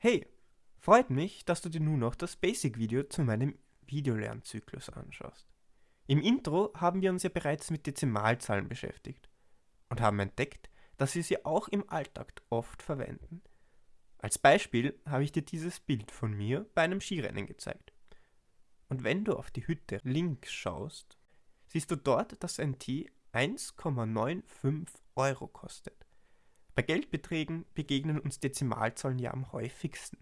Hey, freut mich, dass du dir nun noch das Basic-Video zu meinem Videolernzyklus anschaust. Im Intro haben wir uns ja bereits mit Dezimalzahlen beschäftigt und haben entdeckt, dass wir sie auch im Alltag oft verwenden. Als Beispiel habe ich dir dieses Bild von mir bei einem Skirennen gezeigt. Und wenn du auf die Hütte links schaust, siehst du dort, dass ein Tee 1,95 Euro kostet. Bei Geldbeträgen begegnen uns Dezimalzahlen ja am häufigsten,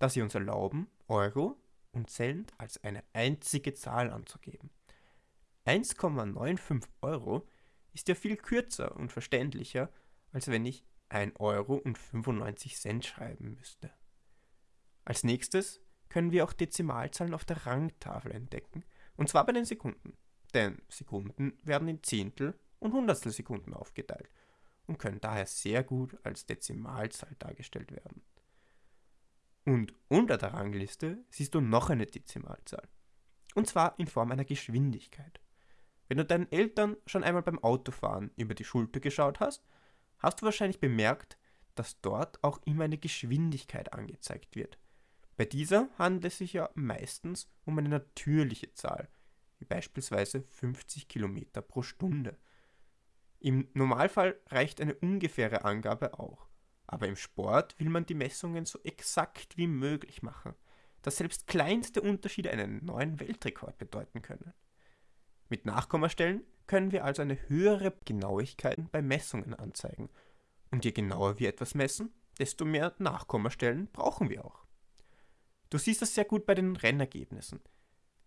da sie uns erlauben, Euro und Cent als eine einzige Zahl anzugeben. 1,95 Euro ist ja viel kürzer und verständlicher, als wenn ich 1 Euro und 95 Cent schreiben müsste. Als nächstes können wir auch Dezimalzahlen auf der Rangtafel entdecken, und zwar bei den Sekunden. Denn Sekunden werden in Zehntel und Hundertstelsekunden aufgeteilt und können daher sehr gut als Dezimalzahl dargestellt werden. Und unter der Rangliste siehst du noch eine Dezimalzahl. Und zwar in Form einer Geschwindigkeit. Wenn du deinen Eltern schon einmal beim Autofahren über die Schulter geschaut hast, hast du wahrscheinlich bemerkt, dass dort auch immer eine Geschwindigkeit angezeigt wird. Bei dieser handelt es sich ja meistens um eine natürliche Zahl, wie beispielsweise 50 km pro Stunde. Im Normalfall reicht eine ungefähre Angabe auch. Aber im Sport will man die Messungen so exakt wie möglich machen, dass selbst kleinste Unterschiede einen neuen Weltrekord bedeuten können. Mit Nachkommastellen können wir also eine höhere Genauigkeit bei Messungen anzeigen. Und je genauer wir etwas messen, desto mehr Nachkommastellen brauchen wir auch. Du siehst das sehr gut bei den Rennergebnissen.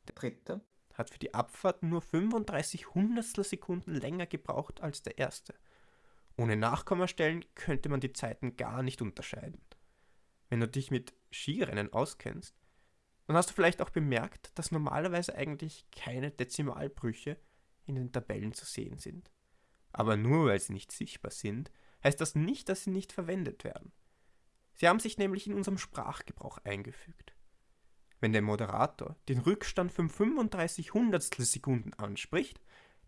Der dritte hat für die Abfahrt nur 35 Hundertstel Sekunden länger gebraucht als der erste. Ohne Nachkommastellen könnte man die Zeiten gar nicht unterscheiden. Wenn du dich mit Skirennen auskennst, dann hast du vielleicht auch bemerkt, dass normalerweise eigentlich keine Dezimalbrüche in den Tabellen zu sehen sind. Aber nur weil sie nicht sichtbar sind, heißt das nicht, dass sie nicht verwendet werden. Sie haben sich nämlich in unserem Sprachgebrauch eingefügt. Wenn der Moderator den Rückstand von 35 Hundertstel Sekunden anspricht,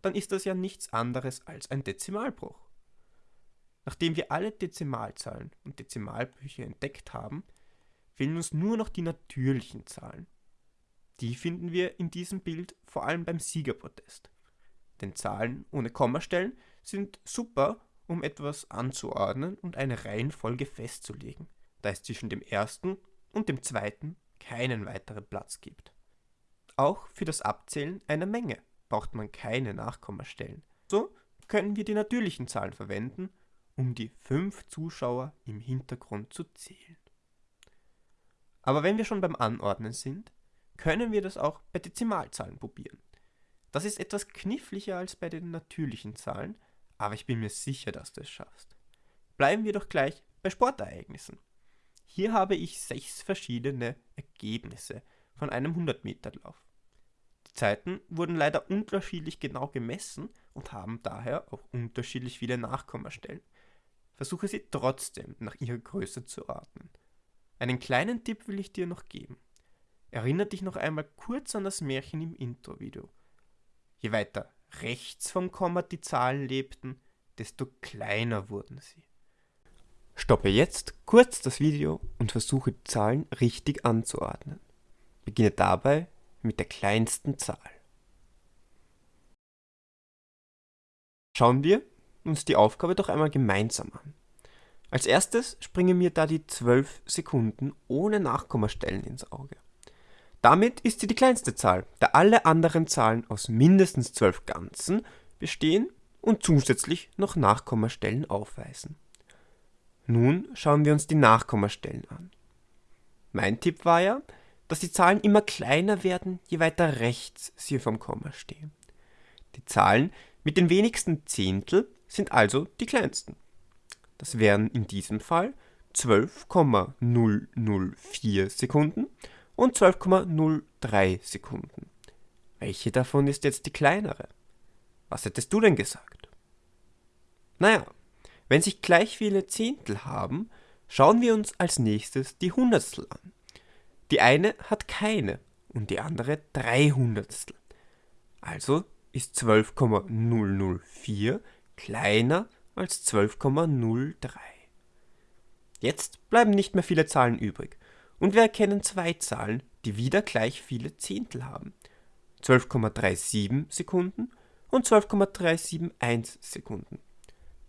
dann ist das ja nichts anderes als ein Dezimalbruch. Nachdem wir alle Dezimalzahlen und Dezimalbrüche entdeckt haben, fehlen uns nur noch die natürlichen Zahlen. Die finden wir in diesem Bild vor allem beim Siegerprotest. Denn Zahlen ohne Kommastellen sind super, um etwas anzuordnen und eine Reihenfolge festzulegen, da es zwischen dem ersten und dem zweiten keinen weiteren Platz gibt. Auch für das Abzählen einer Menge braucht man keine Nachkommastellen. So können wir die natürlichen Zahlen verwenden, um die fünf Zuschauer im Hintergrund zu zählen. Aber wenn wir schon beim Anordnen sind, können wir das auch bei Dezimalzahlen probieren. Das ist etwas kniffliger als bei den natürlichen Zahlen, aber ich bin mir sicher, dass du es schaffst. Bleiben wir doch gleich bei Sportereignissen. Hier habe ich sechs verschiedene Ergebnisse von einem 100-Meter-Lauf. Die Zeiten wurden leider unterschiedlich genau gemessen und haben daher auch unterschiedlich viele Nachkommastellen. Versuche sie trotzdem nach ihrer Größe zu ordnen. Einen kleinen Tipp will ich dir noch geben. Erinnere dich noch einmal kurz an das Märchen im Intro-Video. Je weiter rechts vom Komma die Zahlen lebten, desto kleiner wurden sie. Stoppe jetzt kurz das Video und versuche die Zahlen richtig anzuordnen. Beginne dabei mit der kleinsten Zahl. Schauen wir uns die Aufgabe doch einmal gemeinsam an. Als erstes springen mir da die 12 Sekunden ohne Nachkommastellen ins Auge. Damit ist sie die kleinste Zahl, da alle anderen Zahlen aus mindestens 12 Ganzen bestehen und zusätzlich noch Nachkommastellen aufweisen. Nun schauen wir uns die Nachkommastellen an. Mein Tipp war ja, dass die Zahlen immer kleiner werden, je weiter rechts sie vom Komma stehen. Die Zahlen mit den wenigsten Zehntel sind also die kleinsten. Das wären in diesem Fall 12,004 Sekunden und 12,03 Sekunden. Welche davon ist jetzt die kleinere? Was hättest du denn gesagt? Naja, wenn sich gleich viele Zehntel haben, schauen wir uns als nächstes die Hundertstel an. Die eine hat keine und die andere drei Hundertstel. Also ist 12,004 kleiner als 12,03. Jetzt bleiben nicht mehr viele Zahlen übrig Und wir erkennen zwei Zahlen, die wieder gleich viele Zehntel haben. 12,37 Sekunden und 12,371 Sekunden.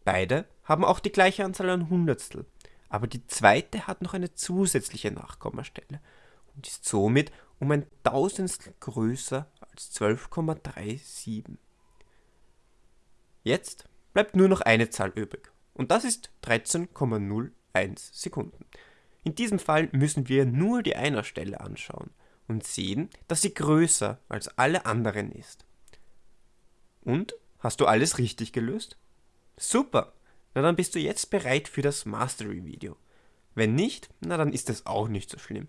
Beide haben auch die gleiche Anzahl an Hundertstel, aber die zweite hat noch eine zusätzliche Nachkommastelle und ist somit um ein Tausendstel größer als 12,37. Jetzt bleibt nur noch eine Zahl übrig und das ist 13,01 Sekunden. In diesem Fall müssen wir nur die Einerstelle anschauen und sehen, dass sie größer als alle anderen ist. Und? Hast du alles richtig gelöst? Super! Na dann bist du jetzt bereit für das Mastery-Video. Wenn nicht, na dann ist das auch nicht so schlimm.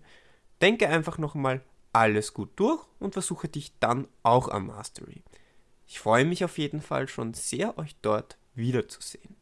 Denke einfach nochmal alles gut durch und versuche dich dann auch am Mastery. Ich freue mich auf jeden Fall schon sehr, euch dort wiederzusehen.